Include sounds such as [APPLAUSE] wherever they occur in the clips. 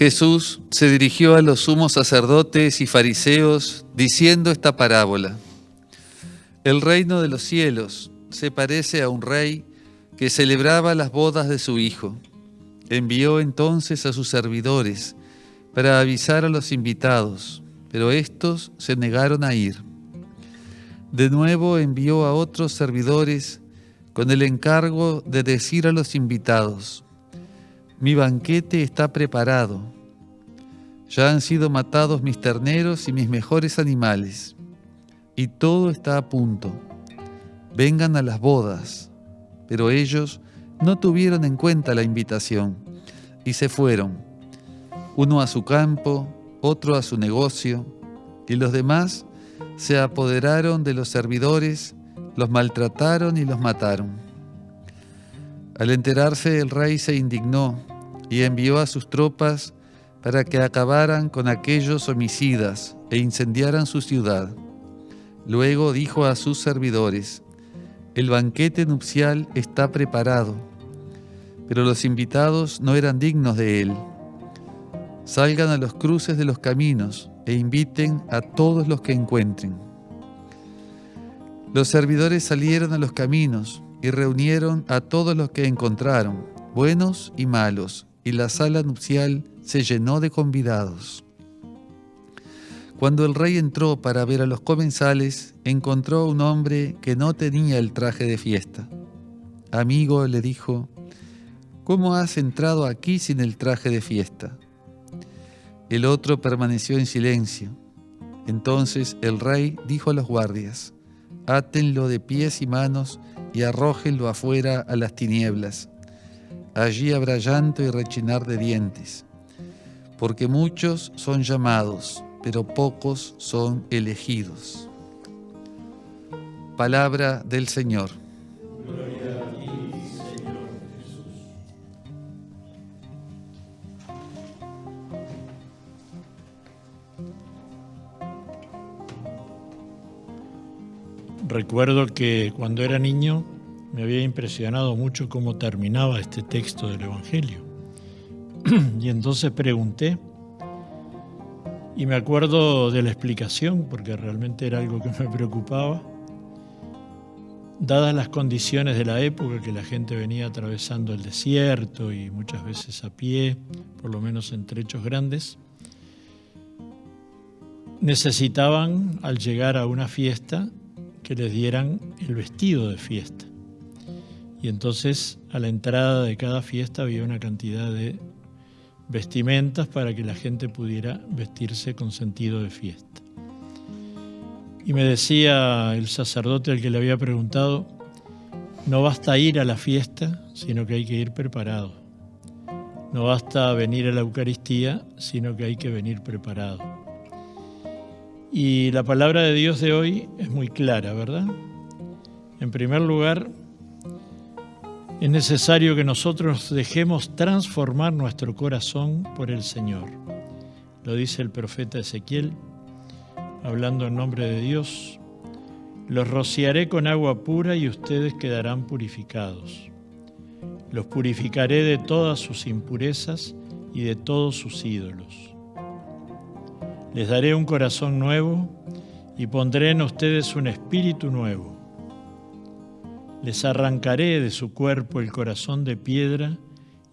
Jesús se dirigió a los sumos sacerdotes y fariseos diciendo esta parábola. El reino de los cielos se parece a un rey que celebraba las bodas de su hijo. Envió entonces a sus servidores para avisar a los invitados, pero estos se negaron a ir. De nuevo envió a otros servidores con el encargo de decir a los invitados, mi banquete está preparado. Ya han sido matados mis terneros y mis mejores animales, y todo está a punto. Vengan a las bodas. Pero ellos no tuvieron en cuenta la invitación y se fueron, uno a su campo, otro a su negocio, y los demás se apoderaron de los servidores, los maltrataron y los mataron. Al enterarse el rey se indignó y envió a sus tropas para que acabaran con aquellos homicidas e incendiaran su ciudad. Luego dijo a sus servidores, el banquete nupcial está preparado, pero los invitados no eran dignos de él. Salgan a los cruces de los caminos e inviten a todos los que encuentren. Los servidores salieron a los caminos y reunieron a todos los que encontraron, buenos y malos, y la sala nupcial se llenó de convidados. Cuando el rey entró para ver a los comensales, encontró a un hombre que no tenía el traje de fiesta. Amigo, le dijo, ¿cómo has entrado aquí sin el traje de fiesta? El otro permaneció en silencio. Entonces el rey dijo a los guardias, átenlo de pies y manos y arrójenlo afuera a las tinieblas. Allí habrá llanto y rechinar de dientes, porque muchos son llamados, pero pocos son elegidos. Palabra del Señor. Gloria Recuerdo que cuando era niño me había impresionado mucho cómo terminaba este texto del Evangelio. [CLEARS THROAT] y entonces pregunté, y me acuerdo de la explicación, porque realmente era algo que me preocupaba, dadas las condiciones de la época, que la gente venía atravesando el desierto y muchas veces a pie, por lo menos en trechos grandes, necesitaban al llegar a una fiesta que les dieran el vestido de fiesta. Y entonces a la entrada de cada fiesta había una cantidad de vestimentas para que la gente pudiera vestirse con sentido de fiesta. Y me decía el sacerdote al que le había preguntado, no basta ir a la fiesta, sino que hay que ir preparado. No basta venir a la Eucaristía, sino que hay que venir preparado. Y la palabra de Dios de hoy es muy clara, ¿verdad? En primer lugar, es necesario que nosotros dejemos transformar nuestro corazón por el Señor. Lo dice el profeta Ezequiel, hablando en nombre de Dios. Los rociaré con agua pura y ustedes quedarán purificados. Los purificaré de todas sus impurezas y de todos sus ídolos les daré un corazón nuevo y pondré en ustedes un espíritu nuevo. Les arrancaré de su cuerpo el corazón de piedra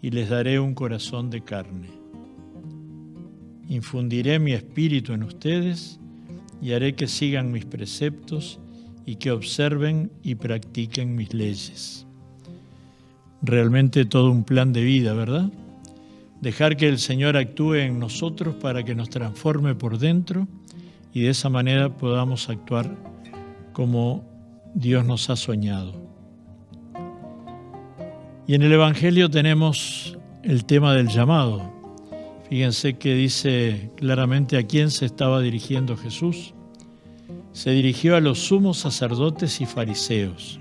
y les daré un corazón de carne. Infundiré mi espíritu en ustedes y haré que sigan mis preceptos y que observen y practiquen mis leyes. Realmente todo un plan de vida, ¿verdad? Dejar que el Señor actúe en nosotros para que nos transforme por dentro y de esa manera podamos actuar como Dios nos ha soñado. Y en el Evangelio tenemos el tema del llamado. Fíjense que dice claramente a quién se estaba dirigiendo Jesús. Se dirigió a los sumos sacerdotes y fariseos,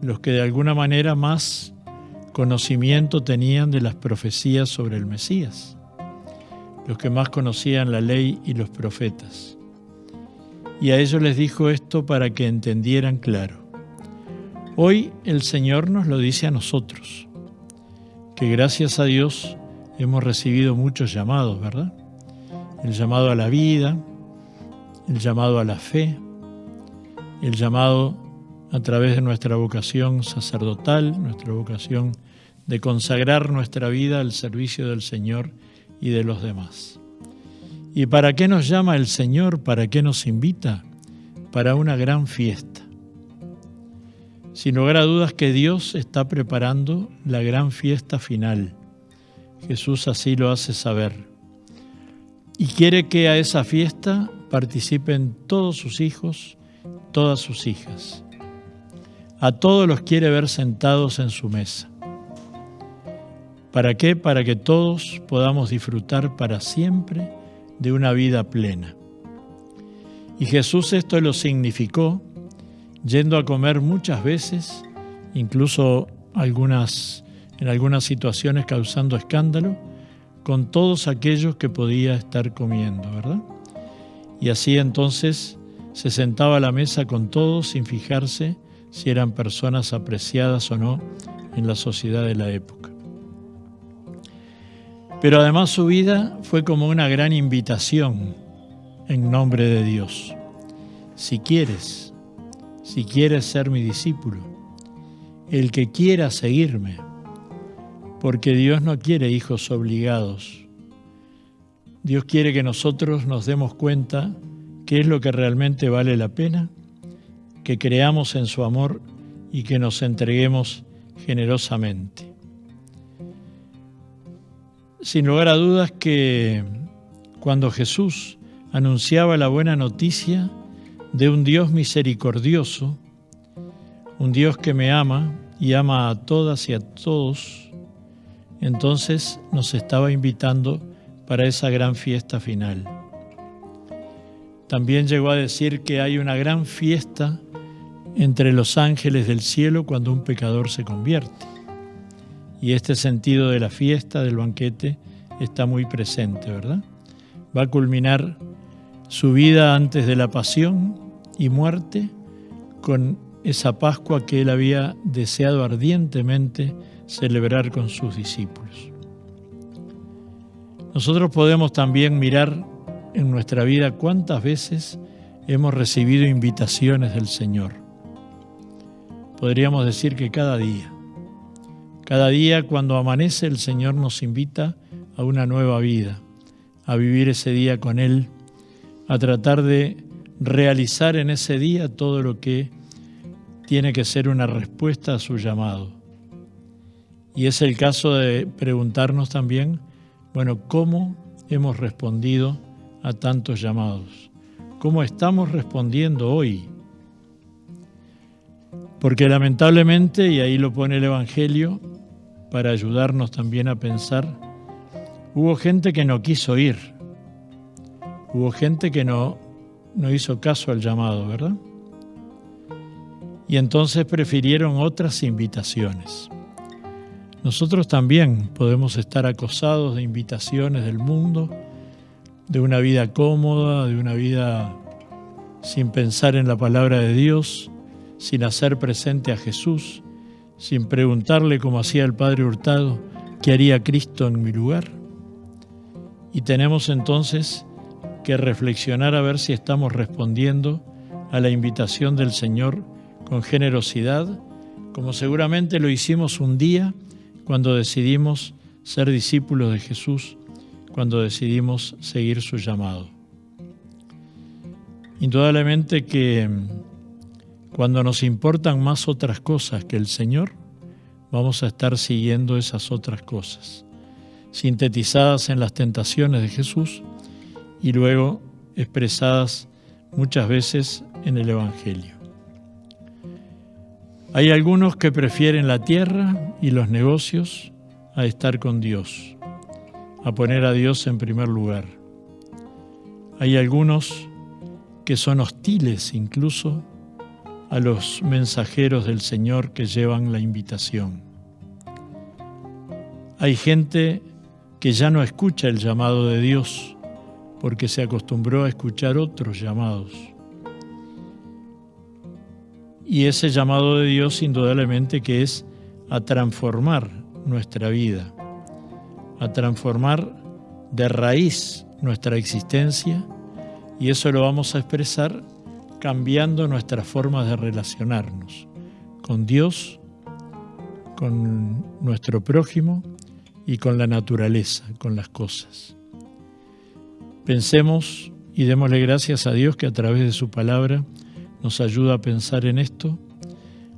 los que de alguna manera más conocimiento tenían de las profecías sobre el Mesías, los que más conocían la ley y los profetas. Y a ellos les dijo esto para que entendieran claro. Hoy el Señor nos lo dice a nosotros, que gracias a Dios hemos recibido muchos llamados, ¿verdad? El llamado a la vida, el llamado a la fe, el llamado a través de nuestra vocación sacerdotal, nuestra vocación de consagrar nuestra vida al servicio del Señor y de los demás. ¿Y para qué nos llama el Señor? ¿Para qué nos invita? Para una gran fiesta. Sin lugar a dudas que Dios está preparando la gran fiesta final. Jesús así lo hace saber. Y quiere que a esa fiesta participen todos sus hijos, todas sus hijas. A todos los quiere ver sentados en su mesa. ¿Para qué? Para que todos podamos disfrutar para siempre de una vida plena. Y Jesús esto lo significó yendo a comer muchas veces, incluso algunas, en algunas situaciones causando escándalo, con todos aquellos que podía estar comiendo, ¿verdad? Y así entonces se sentaba a la mesa con todos sin fijarse si eran personas apreciadas o no en la sociedad de la época. Pero además su vida fue como una gran invitación en nombre de Dios. Si quieres, si quieres ser mi discípulo, el que quiera seguirme, porque Dios no quiere hijos obligados. Dios quiere que nosotros nos demos cuenta qué es lo que realmente vale la pena, que creamos en su amor y que nos entreguemos generosamente. Sin lugar a dudas que cuando Jesús anunciaba la buena noticia de un Dios misericordioso, un Dios que me ama y ama a todas y a todos, entonces nos estaba invitando para esa gran fiesta final. También llegó a decir que hay una gran fiesta entre los ángeles del cielo cuando un pecador se convierte. Y este sentido de la fiesta, del banquete, está muy presente, ¿verdad? Va a culminar su vida antes de la pasión y muerte con esa Pascua que él había deseado ardientemente celebrar con sus discípulos. Nosotros podemos también mirar en nuestra vida cuántas veces hemos recibido invitaciones del Señor. Podríamos decir que cada día. Cada día cuando amanece el Señor nos invita a una nueva vida, a vivir ese día con Él, a tratar de realizar en ese día todo lo que tiene que ser una respuesta a su llamado. Y es el caso de preguntarnos también, bueno, ¿cómo hemos respondido a tantos llamados? ¿Cómo estamos respondiendo hoy? Porque lamentablemente, y ahí lo pone el Evangelio, para ayudarnos también a pensar, hubo gente que no quiso ir, hubo gente que no, no hizo caso al llamado, ¿verdad? Y entonces prefirieron otras invitaciones. Nosotros también podemos estar acosados de invitaciones del mundo, de una vida cómoda, de una vida sin pensar en la palabra de Dios, sin hacer presente a Jesús, sin preguntarle como hacía el Padre Hurtado, ¿qué haría Cristo en mi lugar? Y tenemos entonces que reflexionar a ver si estamos respondiendo a la invitación del Señor con generosidad, como seguramente lo hicimos un día cuando decidimos ser discípulos de Jesús, cuando decidimos seguir su llamado. Indudablemente que cuando nos importan más otras cosas que el Señor, vamos a estar siguiendo esas otras cosas, sintetizadas en las tentaciones de Jesús y luego expresadas muchas veces en el Evangelio. Hay algunos que prefieren la tierra y los negocios a estar con Dios, a poner a Dios en primer lugar. Hay algunos que son hostiles incluso a los mensajeros del Señor que llevan la invitación. Hay gente que ya no escucha el llamado de Dios porque se acostumbró a escuchar otros llamados. y ese llamado de Dios indudablemente que es a transformar nuestra vida, a transformar de raíz nuestra existencia y eso lo vamos a expresar cambiando nuestras formas de relacionarnos con Dios, con nuestro prójimo y con la naturaleza, con las cosas. Pensemos y démosle gracias a Dios que a través de su palabra nos ayuda a pensar en esto,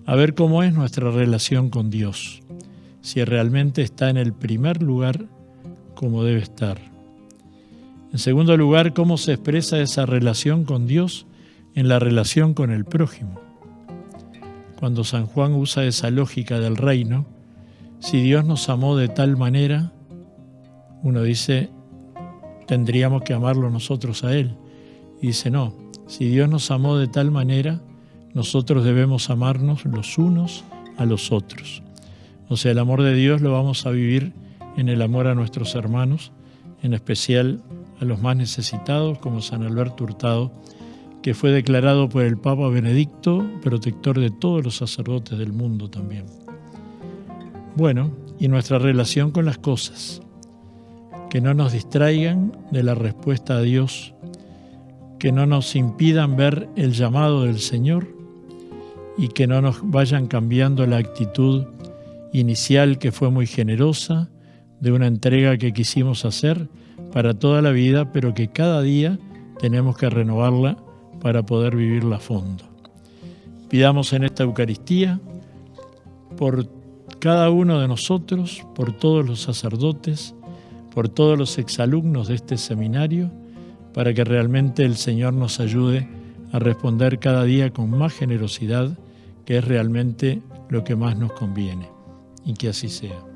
a ver cómo es nuestra relación con Dios, si realmente está en el primer lugar como debe estar. En segundo lugar, cómo se expresa esa relación con Dios en la relación con el prójimo. Cuando San Juan usa esa lógica del reino, si Dios nos amó de tal manera, uno dice, tendríamos que amarlo nosotros a Él. Y dice, no, si Dios nos amó de tal manera, nosotros debemos amarnos los unos a los otros. O sea, el amor de Dios lo vamos a vivir en el amor a nuestros hermanos, en especial a los más necesitados, como San Alberto Hurtado, que fue declarado por el Papa Benedicto protector de todos los sacerdotes del mundo también. Bueno, y nuestra relación con las cosas, que no nos distraigan de la respuesta a Dios que no nos impidan ver el llamado del Señor y que no nos vayan cambiando la actitud inicial que fue muy generosa, de una entrega que quisimos hacer para toda la vida, pero que cada día tenemos que renovarla para poder vivirla a fondo. Pidamos en esta Eucaristía por cada uno de nosotros, por todos los sacerdotes, por todos los exalumnos de este seminario, para que realmente el Señor nos ayude a responder cada día con más generosidad, que es realmente lo que más nos conviene. Y que así sea.